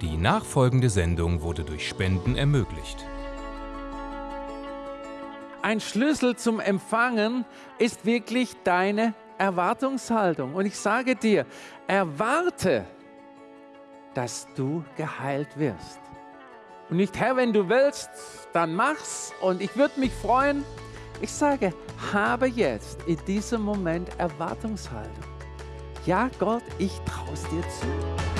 Die nachfolgende Sendung wurde durch Spenden ermöglicht. Ein Schlüssel zum Empfangen ist wirklich deine Erwartungshaltung. Und ich sage dir, erwarte, dass du geheilt wirst. Und nicht, Herr, wenn du willst, dann mach's. Und ich würde mich freuen. Ich sage, habe jetzt in diesem Moment Erwartungshaltung. Ja, Gott, ich traue es dir zu.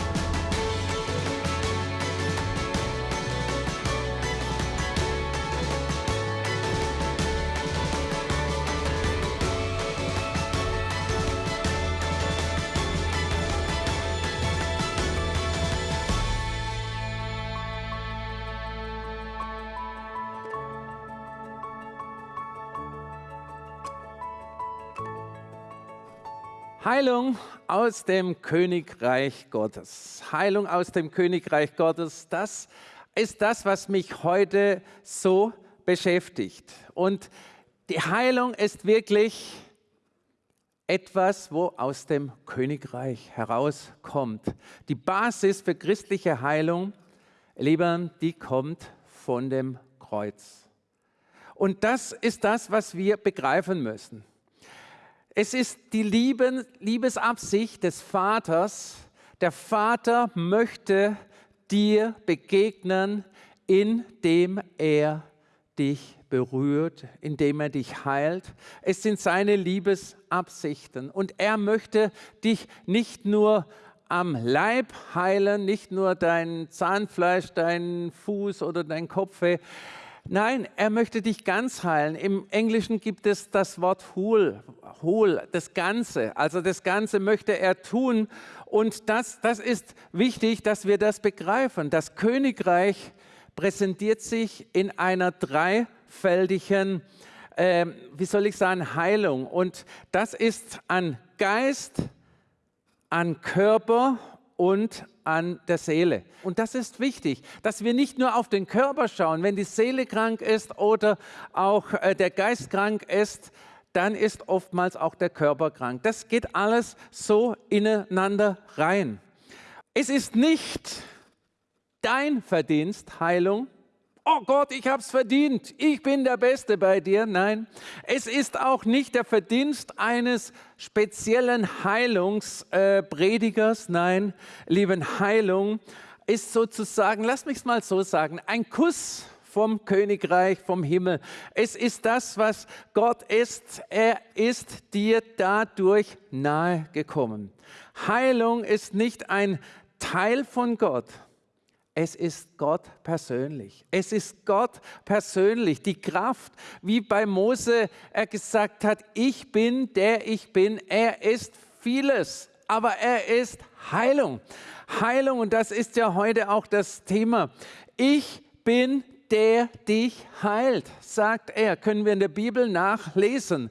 Heilung aus dem Königreich Gottes. Heilung aus dem Königreich Gottes, das ist das, was mich heute so beschäftigt. Und die Heilung ist wirklich etwas, wo aus dem Königreich herauskommt. Die Basis für christliche Heilung, Lieben, die kommt von dem Kreuz. Und das ist das, was wir begreifen müssen. Es ist die Lieben, Liebesabsicht des Vaters. Der Vater möchte dir begegnen, indem er dich berührt, indem er dich heilt. Es sind seine Liebesabsichten. Und er möchte dich nicht nur am Leib heilen, nicht nur dein Zahnfleisch, dein Fuß oder dein Kopf. Nein, er möchte dich ganz heilen. Im Englischen gibt es das Wort whole, whole, das Ganze. Also das Ganze möchte er tun. Und das, das ist wichtig, dass wir das begreifen. Das Königreich präsentiert sich in einer dreifältigen, äh, wie soll ich sagen, Heilung. Und das ist an Geist, an Körper und an der Seele. Und das ist wichtig, dass wir nicht nur auf den Körper schauen. Wenn die Seele krank ist oder auch äh, der Geist krank ist, dann ist oftmals auch der Körper krank. Das geht alles so ineinander rein. Es ist nicht dein Verdienst, Heilung, oh Gott, ich habe es verdient, ich bin der Beste bei dir. Nein, es ist auch nicht der Verdienst eines speziellen Heilungspredigers. Äh, Nein, lieben Heilung ist sozusagen, lass mich es mal so sagen, ein Kuss vom Königreich, vom Himmel. Es ist das, was Gott ist. Er ist dir dadurch nahe gekommen. Heilung ist nicht ein Teil von Gott, es ist Gott persönlich. Es ist Gott persönlich. Die Kraft, wie bei Mose er gesagt hat, ich bin der ich bin. Er ist vieles, aber er ist Heilung. Heilung, und das ist ja heute auch das Thema. Ich bin der dich heilt, sagt er. Können wir in der Bibel nachlesen.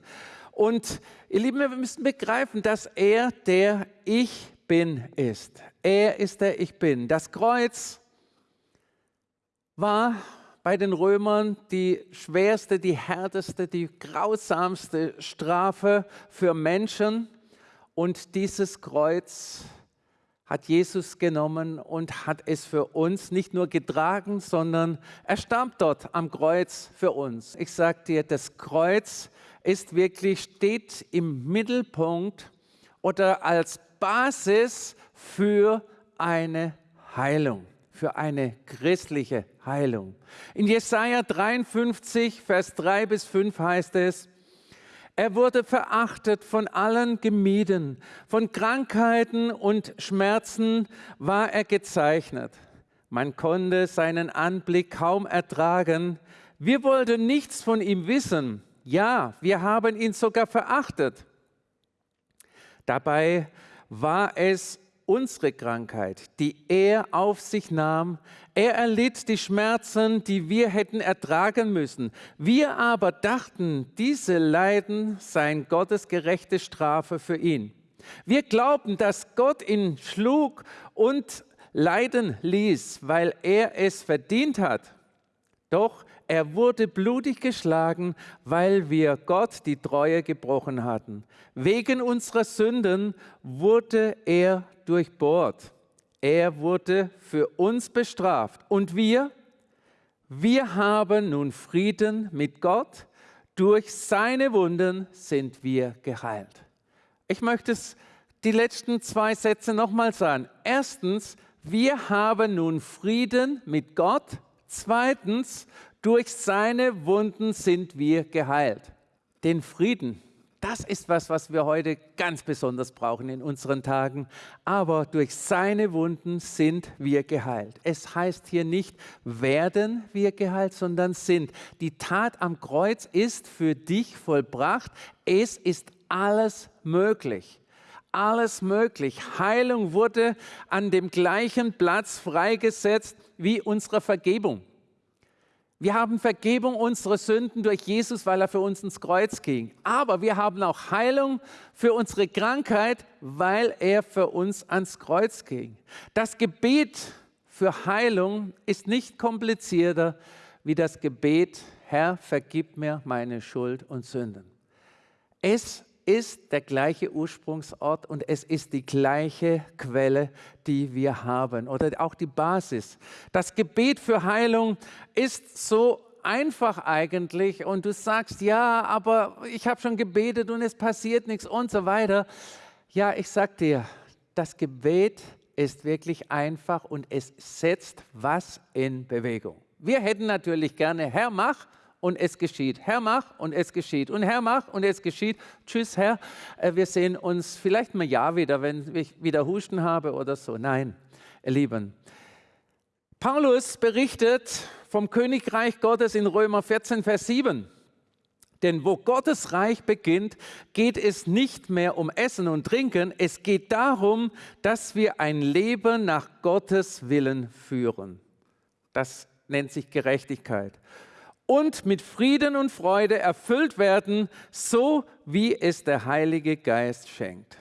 Und ihr Lieben, wir müssen begreifen, dass er der Ich bin ist. Er ist der Ich bin. Das Kreuz, war bei den Römern die schwerste, die härteste, die grausamste Strafe für Menschen. Und dieses Kreuz hat Jesus genommen und hat es für uns nicht nur getragen, sondern er starb dort am Kreuz für uns. Ich sage dir, das Kreuz ist wirklich, steht im Mittelpunkt oder als Basis für eine Heilung für eine christliche Heilung. In Jesaja 53, Vers 3 bis 5 heißt es, er wurde verachtet, von allen gemieden, von Krankheiten und Schmerzen war er gezeichnet. Man konnte seinen Anblick kaum ertragen. Wir wollten nichts von ihm wissen. Ja, wir haben ihn sogar verachtet. Dabei war es unsere Krankheit, die er auf sich nahm. Er erlitt die Schmerzen, die wir hätten ertragen müssen. Wir aber dachten, diese Leiden seien Gottes gerechte Strafe für ihn. Wir glaubten, dass Gott ihn schlug und leiden ließ, weil er es verdient hat. Doch er wurde blutig geschlagen, weil wir Gott die Treue gebrochen hatten. Wegen unserer Sünden wurde er durchbohrt. Er wurde für uns bestraft. Und wir, wir haben nun Frieden mit Gott. Durch seine Wunden sind wir geheilt. Ich möchte die letzten zwei Sätze nochmal sagen. Erstens, wir haben nun Frieden mit Gott. Zweitens, durch seine Wunden sind wir geheilt. Den Frieden, das ist was, was wir heute ganz besonders brauchen in unseren Tagen. Aber durch seine Wunden sind wir geheilt. Es heißt hier nicht, werden wir geheilt, sondern sind. Die Tat am Kreuz ist für dich vollbracht. Es ist alles möglich alles möglich. Heilung wurde an dem gleichen Platz freigesetzt wie unsere Vergebung. Wir haben Vergebung unserer Sünden durch Jesus, weil er für uns ins Kreuz ging. Aber wir haben auch Heilung für unsere Krankheit, weil er für uns ans Kreuz ging. Das Gebet für Heilung ist nicht komplizierter wie das Gebet, Herr, vergib mir meine Schuld und Sünden. Es ist der gleiche Ursprungsort und es ist die gleiche Quelle, die wir haben oder auch die Basis. Das Gebet für Heilung ist so einfach eigentlich und du sagst, ja, aber ich habe schon gebetet und es passiert nichts und so weiter. Ja, ich sag dir, das Gebet ist wirklich einfach und es setzt was in Bewegung. Wir hätten natürlich gerne, Herr, mach, und es geschieht. Herr, mach und es geschieht. Und Herr, mach und es geschieht. Tschüss, Herr. Äh, wir sehen uns vielleicht mal ja wieder, wenn ich wieder Husten habe oder so. Nein, ihr Lieben. Paulus berichtet vom Königreich Gottes in Römer 14, Vers 7. Denn wo Gottes Reich beginnt, geht es nicht mehr um Essen und Trinken, es geht darum, dass wir ein Leben nach Gottes Willen führen. Das nennt sich Gerechtigkeit und mit Frieden und Freude erfüllt werden, so wie es der Heilige Geist schenkt.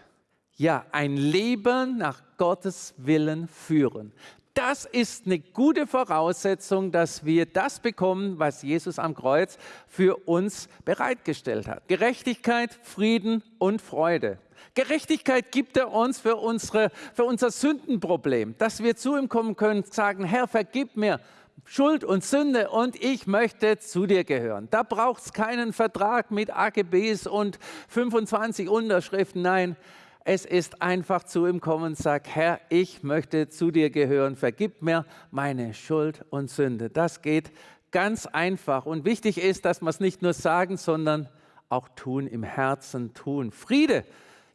Ja, ein Leben nach Gottes Willen führen. Das ist eine gute Voraussetzung, dass wir das bekommen, was Jesus am Kreuz für uns bereitgestellt hat. Gerechtigkeit, Frieden und Freude. Gerechtigkeit gibt er uns für, unsere, für unser Sündenproblem, dass wir zu ihm kommen können und sagen, Herr, vergib mir Schuld und Sünde und ich möchte zu dir gehören. Da braucht es keinen Vertrag mit AGBs und 25 Unterschriften. Nein, es ist einfach zu ihm kommen und sagt, Herr, ich möchte zu dir gehören. Vergib mir meine Schuld und Sünde. Das geht ganz einfach. Und wichtig ist, dass wir es nicht nur sagen, sondern auch tun, im Herzen tun. Friede,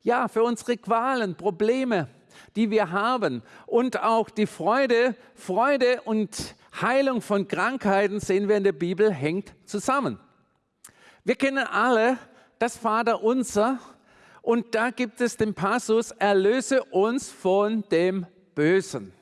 ja, für unsere Qualen, Probleme, die wir haben. Und auch die Freude, Freude und Heilung von Krankheiten, sehen wir in der Bibel, hängt zusammen. Wir kennen alle das Vaterunser und da gibt es den Passus, erlöse uns von dem Bösen.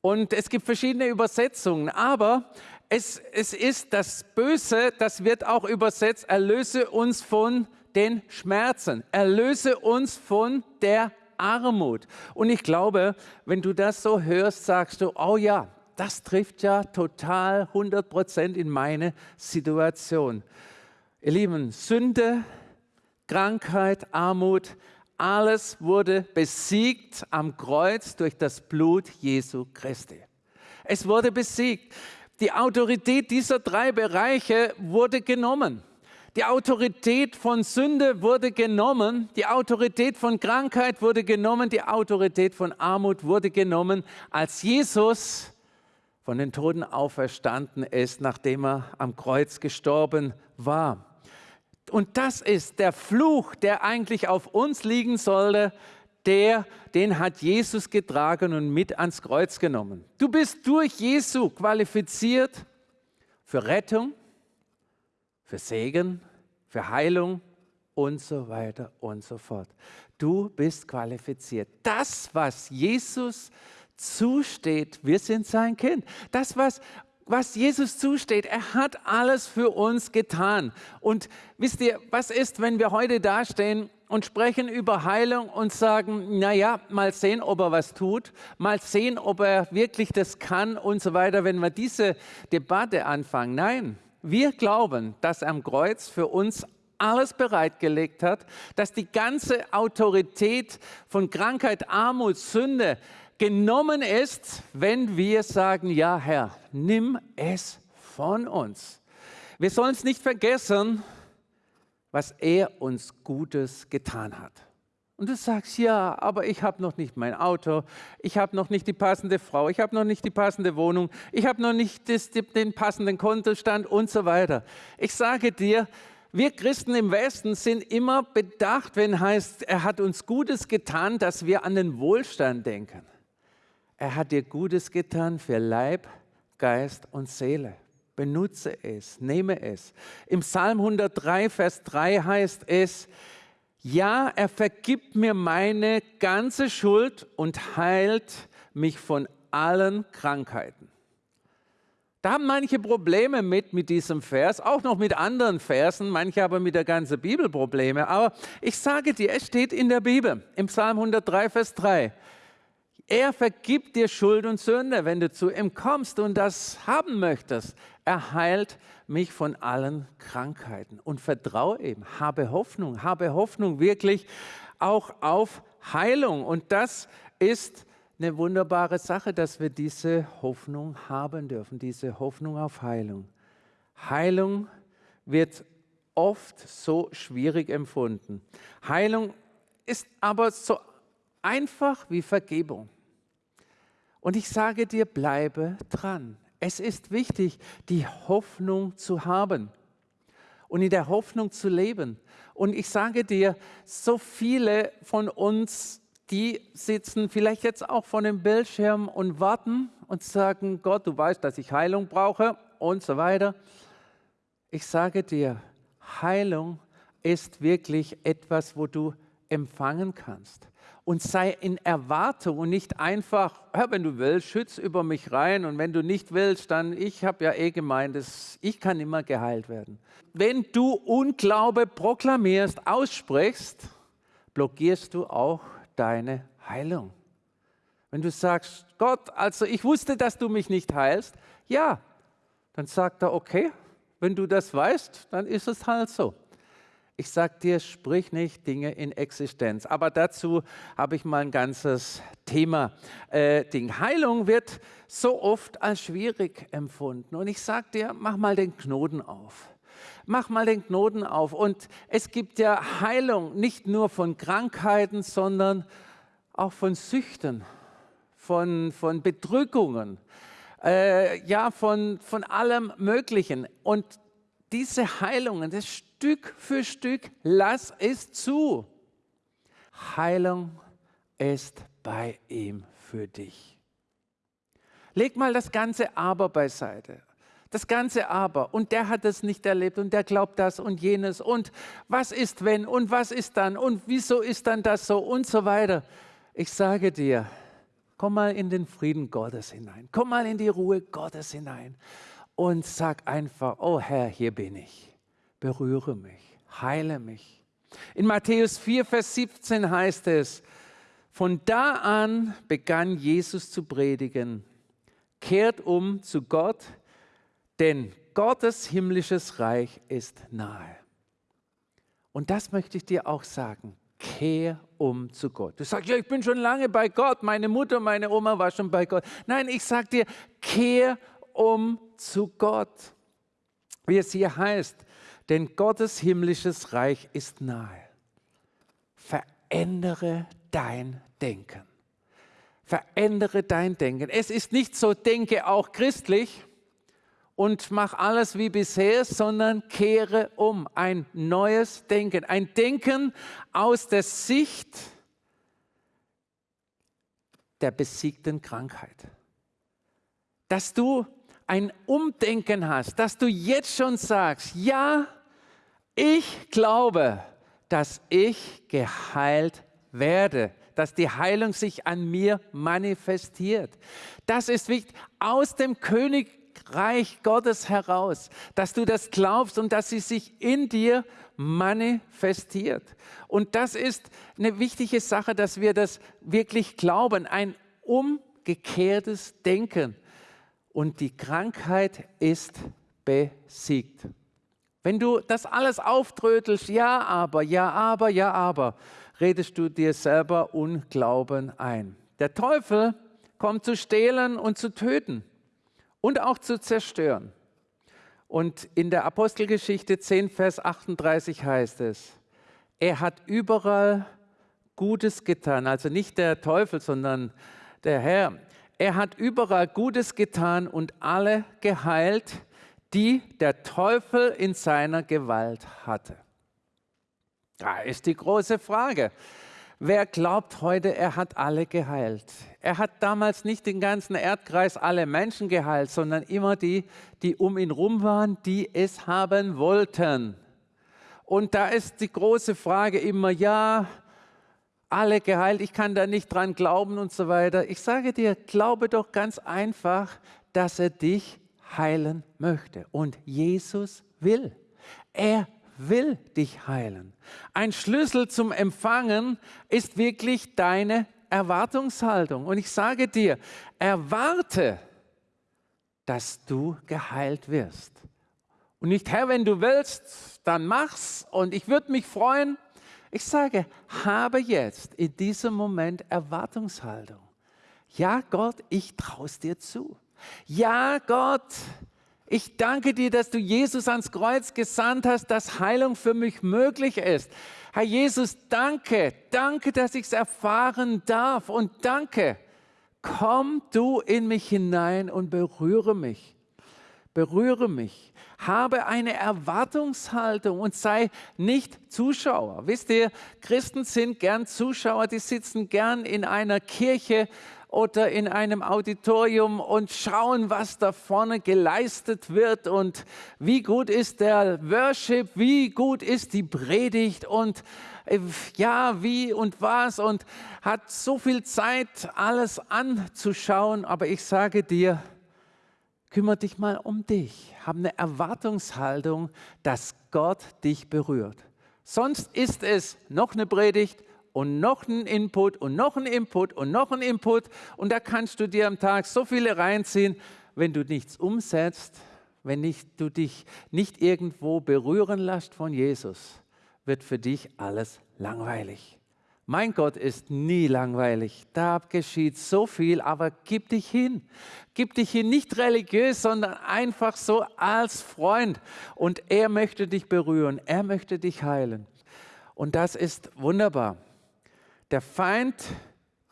Und es gibt verschiedene Übersetzungen, aber es, es ist das Böse, das wird auch übersetzt, erlöse uns von den Schmerzen, erlöse uns von der Armut. Und ich glaube, wenn du das so hörst, sagst du, oh ja, das trifft ja total 100 Prozent in meine Situation. Ihr Lieben, Sünde, Krankheit, Armut, alles wurde besiegt am Kreuz durch das Blut Jesu Christi. Es wurde besiegt. Die Autorität dieser drei Bereiche wurde genommen. Die Autorität von Sünde wurde genommen, die Autorität von Krankheit wurde genommen, die Autorität von Armut wurde genommen, als Jesus von den Toten auferstanden ist, nachdem er am Kreuz gestorben war. Und das ist der Fluch, der eigentlich auf uns liegen sollte, der, den hat Jesus getragen und mit ans Kreuz genommen. Du bist durch Jesu qualifiziert für Rettung, für Segen, für Heilung und so weiter und so fort. Du bist qualifiziert. Das, was Jesus zusteht. Wir sind sein Kind. Das, was, was Jesus zusteht, er hat alles für uns getan. Und wisst ihr, was ist, wenn wir heute dastehen und sprechen über Heilung und sagen, naja, mal sehen, ob er was tut, mal sehen, ob er wirklich das kann und so weiter, wenn wir diese Debatte anfangen. Nein, wir glauben, dass er am Kreuz für uns alles bereitgelegt hat, dass die ganze Autorität von Krankheit, Armut, Sünde, genommen ist, wenn wir sagen, ja Herr, nimm es von uns. Wir sollen es nicht vergessen, was er uns Gutes getan hat. Und du sagst, ja, aber ich habe noch nicht mein Auto, ich habe noch nicht die passende Frau, ich habe noch nicht die passende Wohnung, ich habe noch nicht das, den passenden Kontostand und so weiter. Ich sage dir, wir Christen im Westen sind immer bedacht, wenn heißt, er hat uns Gutes getan, dass wir an den Wohlstand denken. Er hat dir Gutes getan für Leib, Geist und Seele. Benutze es, nehme es. Im Psalm 103, Vers 3 heißt es, ja, er vergibt mir meine ganze Schuld und heilt mich von allen Krankheiten. Da haben manche Probleme mit, mit diesem Vers, auch noch mit anderen Versen, manche aber mit der ganzen Bibel Probleme. Aber ich sage dir, es steht in der Bibel, im Psalm 103, Vers 3. Er vergibt dir Schuld und Sünde, wenn du zu ihm kommst und das haben möchtest. Er heilt mich von allen Krankheiten und vertraue ihm. Habe Hoffnung, habe Hoffnung wirklich auch auf Heilung. Und das ist eine wunderbare Sache, dass wir diese Hoffnung haben dürfen, diese Hoffnung auf Heilung. Heilung wird oft so schwierig empfunden. Heilung ist aber so einfach wie Vergebung. Und ich sage dir, bleibe dran. Es ist wichtig, die Hoffnung zu haben und in der Hoffnung zu leben. Und ich sage dir, so viele von uns, die sitzen vielleicht jetzt auch vor dem Bildschirm und warten und sagen, Gott, du weißt, dass ich Heilung brauche und so weiter. Ich sage dir, Heilung ist wirklich etwas, wo du empfangen kannst und sei in Erwartung und nicht einfach, Herr, wenn du willst, schütz über mich rein und wenn du nicht willst, dann, ich habe ja eh gemeint, dass ich kann immer geheilt werden. Wenn du Unglaube proklamierst, aussprichst, blockierst du auch deine Heilung. Wenn du sagst, Gott, also ich wusste, dass du mich nicht heilst, ja, dann sagt er, okay, wenn du das weißt, dann ist es halt so. Ich sage dir, sprich nicht Dinge in Existenz. Aber dazu habe ich mal ein ganzes Thema. Äh, Ding. Heilung wird so oft als schwierig empfunden. Und ich sage dir, mach mal den Knoten auf. Mach mal den Knoten auf. Und es gibt ja Heilung nicht nur von Krankheiten, sondern auch von Süchten, von, von Bedrückungen, äh, ja, von, von allem Möglichen. Und diese Heilungen, das Stück für Stück, lass es zu. Heilung ist bei ihm für dich. Leg mal das ganze Aber beiseite. Das ganze Aber. Und der hat es nicht erlebt und der glaubt das und jenes. Und was ist wenn und was ist dann und wieso ist dann das so und so weiter. Ich sage dir, komm mal in den Frieden Gottes hinein. Komm mal in die Ruhe Gottes hinein und sag einfach, oh Herr, hier bin ich. Berühre mich, heile mich. In Matthäus 4, Vers 17 heißt es, von da an begann Jesus zu predigen, kehrt um zu Gott, denn Gottes himmlisches Reich ist nahe. Und das möchte ich dir auch sagen. Kehr um zu Gott. Du sagst, ja, ich bin schon lange bei Gott. Meine Mutter, meine Oma war schon bei Gott. Nein, ich sage dir, kehr um zu Gott. Wie es hier heißt, denn Gottes himmlisches Reich ist nahe. Verändere dein Denken. Verändere dein Denken. Es ist nicht so, denke auch christlich und mach alles wie bisher, sondern kehre um. Ein neues Denken. Ein Denken aus der Sicht der besiegten Krankheit. Dass du ein Umdenken hast, dass du jetzt schon sagst, ja, ich glaube, dass ich geheilt werde, dass die Heilung sich an mir manifestiert. Das ist wichtig, aus dem Königreich Gottes heraus, dass du das glaubst und dass sie sich in dir manifestiert. Und das ist eine wichtige Sache, dass wir das wirklich glauben, ein umgekehrtes Denken und die Krankheit ist besiegt. Wenn du das alles auftrötelst, ja, aber, ja, aber, ja, aber, redest du dir selber Unglauben ein. Der Teufel kommt zu stehlen und zu töten und auch zu zerstören. Und in der Apostelgeschichte 10, Vers 38 heißt es, er hat überall Gutes getan, also nicht der Teufel, sondern der Herr. Er hat überall Gutes getan und alle geheilt, die der Teufel in seiner Gewalt hatte. Da ist die große Frage. Wer glaubt heute, er hat alle geheilt? Er hat damals nicht den ganzen Erdkreis alle Menschen geheilt, sondern immer die, die um ihn rum waren, die es haben wollten. Und da ist die große Frage immer, ja, alle geheilt, ich kann da nicht dran glauben und so weiter. Ich sage dir, glaube doch ganz einfach, dass er dich heilen möchte. Und Jesus will. Er will dich heilen. Ein Schlüssel zum Empfangen ist wirklich deine Erwartungshaltung. Und ich sage dir, erwarte, dass du geheilt wirst. Und nicht, Herr, wenn du willst, dann mach's. Und ich würde mich freuen. Ich sage, habe jetzt in diesem Moment Erwartungshaltung. Ja, Gott, ich traue es dir zu. Ja, Gott, ich danke dir, dass du Jesus ans Kreuz gesandt hast, dass Heilung für mich möglich ist. Herr Jesus, danke, danke, dass ich es erfahren darf und danke. Komm du in mich hinein und berühre mich. Berühre mich. Habe eine Erwartungshaltung und sei nicht Zuschauer. Wisst ihr, Christen sind gern Zuschauer, die sitzen gern in einer Kirche oder in einem Auditorium und schauen, was da vorne geleistet wird und wie gut ist der Worship, wie gut ist die Predigt und äh, ja, wie und was und hat so viel Zeit, alles anzuschauen. Aber ich sage dir, kümmere dich mal um dich. Hab eine Erwartungshaltung, dass Gott dich berührt. Sonst ist es noch eine Predigt, und noch ein Input und noch ein Input und noch ein Input. Und da kannst du dir am Tag so viele reinziehen, wenn du nichts umsetzt, wenn nicht, du dich nicht irgendwo berühren lässt von Jesus, wird für dich alles langweilig. Mein Gott ist nie langweilig. Da geschieht so viel, aber gib dich hin. Gib dich hin, nicht religiös, sondern einfach so als Freund. Und er möchte dich berühren, er möchte dich heilen. Und das ist wunderbar. Der Feind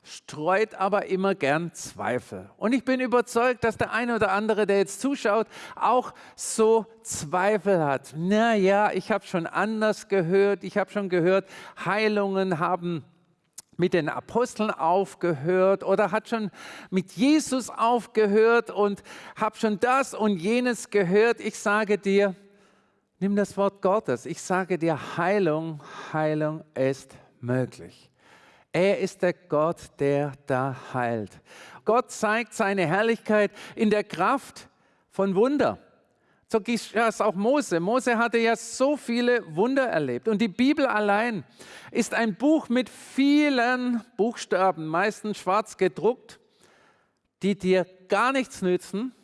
streut aber immer gern Zweifel. Und ich bin überzeugt, dass der eine oder andere, der jetzt zuschaut, auch so Zweifel hat. Naja, ich habe schon anders gehört. Ich habe schon gehört, Heilungen haben mit den Aposteln aufgehört oder hat schon mit Jesus aufgehört und habe schon das und jenes gehört. Ich sage dir, nimm das Wort Gottes. Ich sage dir, Heilung, Heilung ist möglich. Er ist der Gott, der da heilt. Gott zeigt seine Herrlichkeit in der Kraft von Wunder. So geschah es auch Mose. Mose hatte ja so viele Wunder erlebt. Und die Bibel allein ist ein Buch mit vielen Buchstaben, meistens schwarz gedruckt, die dir gar nichts nützen,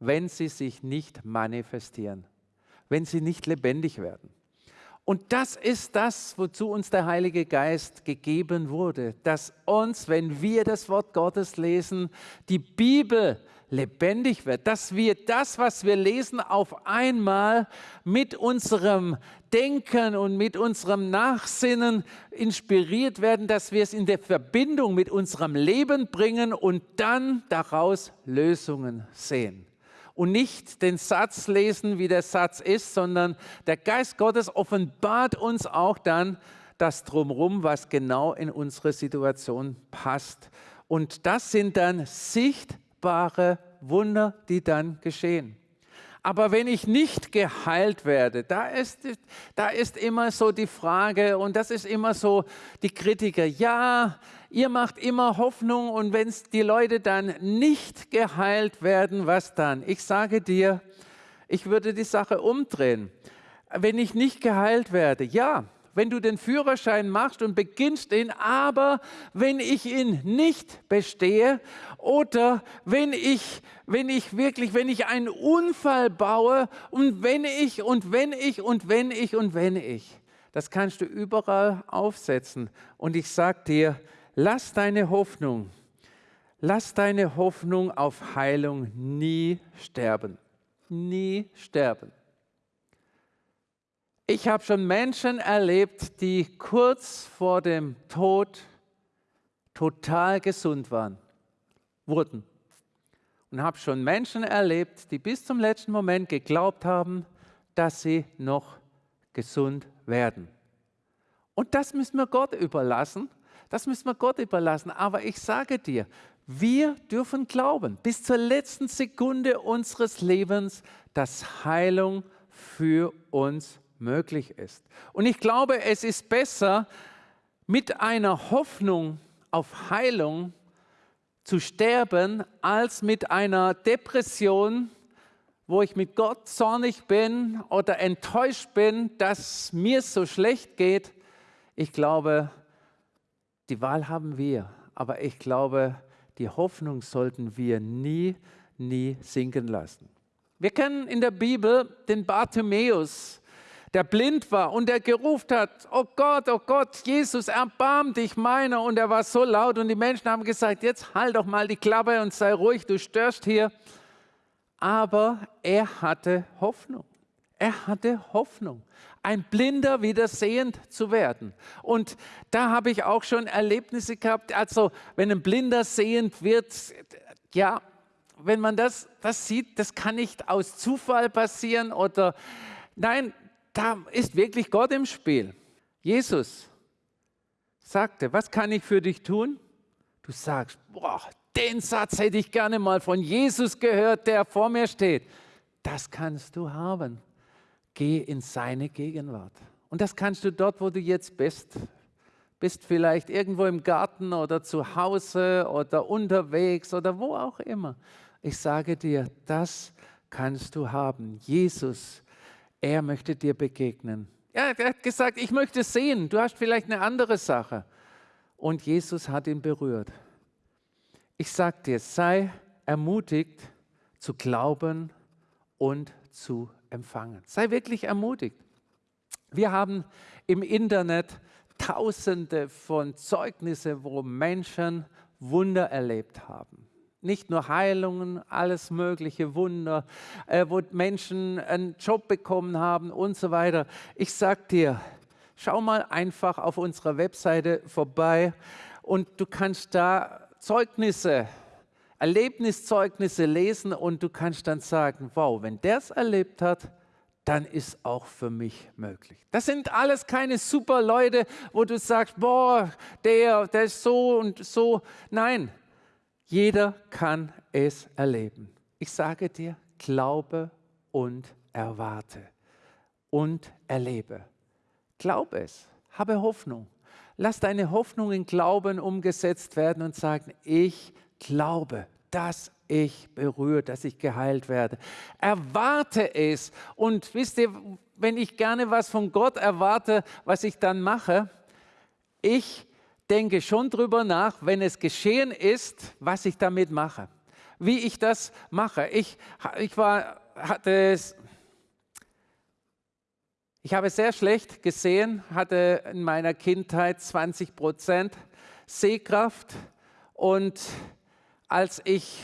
wenn sie sich nicht manifestieren, wenn sie nicht lebendig werden. Und das ist das, wozu uns der Heilige Geist gegeben wurde, dass uns, wenn wir das Wort Gottes lesen, die Bibel lebendig wird, dass wir das, was wir lesen, auf einmal mit unserem Denken und mit unserem Nachsinnen inspiriert werden, dass wir es in der Verbindung mit unserem Leben bringen und dann daraus Lösungen sehen und nicht den Satz lesen, wie der Satz ist, sondern der Geist Gottes offenbart uns auch dann das Drumherum, was genau in unsere Situation passt. Und das sind dann sichtbare Wunder, die dann geschehen. Aber wenn ich nicht geheilt werde, da ist, da ist immer so die Frage und das ist immer so die Kritiker, ja, ihr macht immer Hoffnung und wenn die Leute dann nicht geheilt werden, was dann? Ich sage dir, ich würde die Sache umdrehen. Wenn ich nicht geheilt werde, ja, wenn du den Führerschein machst und beginnst ihn, aber wenn ich ihn nicht bestehe oder wenn ich, wenn ich wirklich, wenn ich einen Unfall baue und wenn ich und wenn ich und wenn ich und wenn ich, das kannst du überall aufsetzen. Und ich sage dir, lass deine Hoffnung Lass deine Hoffnung auf Heilung nie sterben. Nie sterben. Ich habe schon Menschen erlebt, die kurz vor dem Tod total gesund waren, wurden. Und habe schon Menschen erlebt, die bis zum letzten Moment geglaubt haben, dass sie noch gesund werden. Und das müssen wir Gott überlassen. Das müssen wir Gott überlassen. Aber ich sage dir, wir dürfen glauben bis zur letzten Sekunde unseres Lebens, dass Heilung für uns möglich ist. Und ich glaube, es ist besser, mit einer Hoffnung auf Heilung zu sterben, als mit einer Depression, wo ich mit Gott zornig bin oder enttäuscht bin, dass mir so schlecht geht. Ich glaube, die Wahl haben wir, aber ich glaube, die Hoffnung sollten wir nie, nie sinken lassen. Wir kennen in der Bibel den Bartimäus, der blind war und der gerufen hat, oh Gott, oh Gott, Jesus, erbarm dich meiner. Und er war so laut und die Menschen haben gesagt, jetzt halt doch mal die Klappe und sei ruhig, du störst hier. Aber er hatte Hoffnung. Er hatte Hoffnung, ein Blinder wieder sehend zu werden. Und da habe ich auch schon Erlebnisse gehabt. Also, wenn ein Blinder sehend wird, ja, wenn man das, das sieht, das kann nicht aus Zufall passieren oder nein, da ist wirklich Gott im Spiel. Jesus sagte, was kann ich für dich tun? Du sagst, boah, den Satz hätte ich gerne mal von Jesus gehört, der vor mir steht. Das kannst du haben geh in seine Gegenwart. Und das kannst du dort, wo du jetzt bist. Bist vielleicht irgendwo im Garten oder zu Hause oder unterwegs oder wo auch immer. Ich sage dir, das kannst du haben. Jesus, er möchte dir begegnen. Ja, er hat gesagt, ich möchte sehen. Du hast vielleicht eine andere Sache. Und Jesus hat ihn berührt. Ich sage dir, sei ermutigt zu glauben und zu empfangen. Sei wirklich ermutigt. Wir haben im Internet tausende von Zeugnissen, wo Menschen Wunder erlebt haben. Nicht nur Heilungen, alles mögliche Wunder, äh, wo Menschen einen Job bekommen haben und so weiter. Ich sag dir, schau mal einfach auf unserer Webseite vorbei und du kannst da Zeugnisse Erlebniszeugnisse lesen und du kannst dann sagen, wow, wenn der es erlebt hat, dann ist auch für mich möglich. Das sind alles keine super Leute, wo du sagst, boah, der, der ist so und so. Nein, jeder kann es erleben. Ich sage dir, glaube und erwarte und erlebe. Glaube es, habe Hoffnung. Lass deine Hoffnung in Glauben umgesetzt werden und sagen, ich glaube, dass ich berührt, dass ich geheilt werde. Erwarte es. Und wisst ihr, wenn ich gerne was von Gott erwarte, was ich dann mache, ich denke schon drüber nach, wenn es geschehen ist, was ich damit mache. Wie ich das mache. Ich, ich war, hatte es, ich habe sehr schlecht gesehen, hatte in meiner Kindheit 20 Prozent Sehkraft und als ich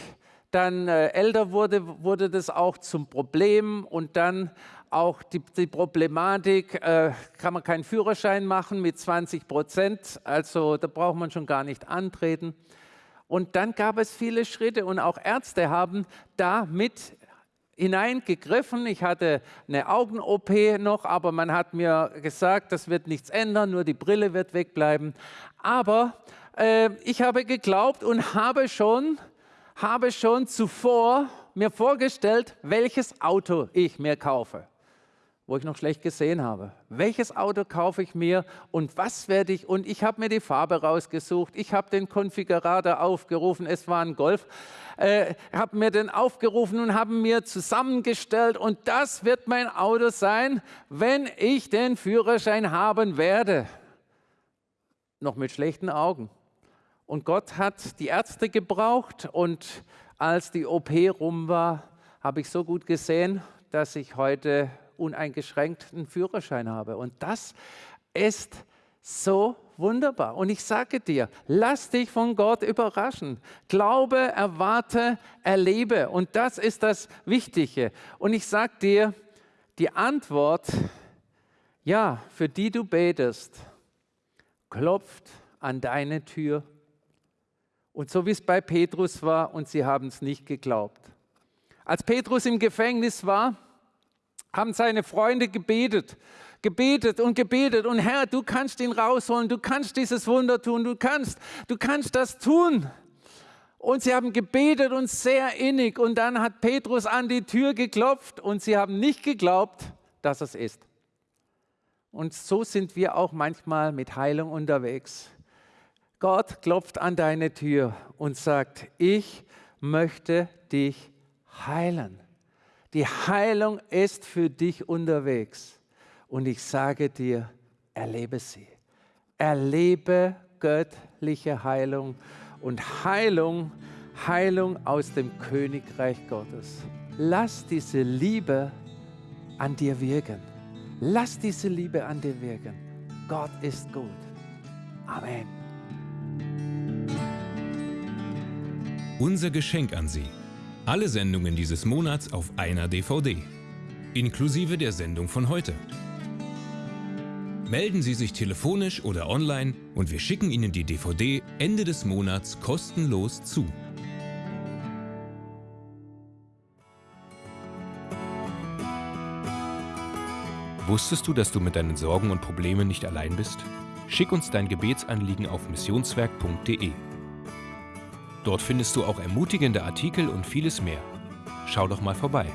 dann äh, älter wurde, wurde das auch zum Problem und dann auch die, die Problematik, äh, kann man keinen Führerschein machen mit 20 Prozent, also da braucht man schon gar nicht antreten. Und dann gab es viele Schritte und auch Ärzte haben da mit hineingegriffen. Ich hatte eine Augen-OP noch, aber man hat mir gesagt, das wird nichts ändern, nur die Brille wird wegbleiben. Aber äh, ich habe geglaubt und habe schon, habe schon zuvor mir vorgestellt, welches Auto ich mir kaufe, wo ich noch schlecht gesehen habe. Welches Auto kaufe ich mir und was werde ich? Und ich habe mir die Farbe rausgesucht. Ich habe den Konfigurator aufgerufen. Es war ein Golf. Äh, habe mir den aufgerufen und habe mir zusammengestellt. Und das wird mein Auto sein, wenn ich den Führerschein haben werde. Noch mit schlechten Augen. Und Gott hat die Ärzte gebraucht und als die OP rum war, habe ich so gut gesehen, dass ich heute uneingeschränkt einen Führerschein habe. Und das ist So wunderbar. Und ich sage dir, lass dich von Gott überraschen. Glaube, erwarte, erlebe. Und das ist das Wichtige. Und ich sage dir, die Antwort, ja, für die du betest, klopft an deine Tür. Und so wie es bei Petrus war, und sie haben es nicht geglaubt. Als Petrus im Gefängnis war, haben seine Freunde gebetet gebetet und gebetet und Herr, du kannst ihn rausholen, du kannst dieses Wunder tun, du kannst, du kannst das tun. Und sie haben gebetet und sehr innig und dann hat Petrus an die Tür geklopft und sie haben nicht geglaubt, dass es ist. Und so sind wir auch manchmal mit Heilung unterwegs. Gott klopft an deine Tür und sagt, ich möchte dich heilen. Die Heilung ist für dich unterwegs. Und ich sage dir, erlebe sie. Erlebe göttliche Heilung und Heilung, Heilung aus dem Königreich Gottes. Lass diese Liebe an dir wirken. Lass diese Liebe an dir wirken. Gott ist gut. Amen. Unser Geschenk an Sie. Alle Sendungen dieses Monats auf einer DVD. Inklusive der Sendung von heute. Melden Sie sich telefonisch oder online und wir schicken Ihnen die DVD Ende des Monats kostenlos zu. Wusstest du, dass du mit deinen Sorgen und Problemen nicht allein bist? Schick uns dein Gebetsanliegen auf missionswerk.de. Dort findest du auch ermutigende Artikel und vieles mehr. Schau doch mal vorbei.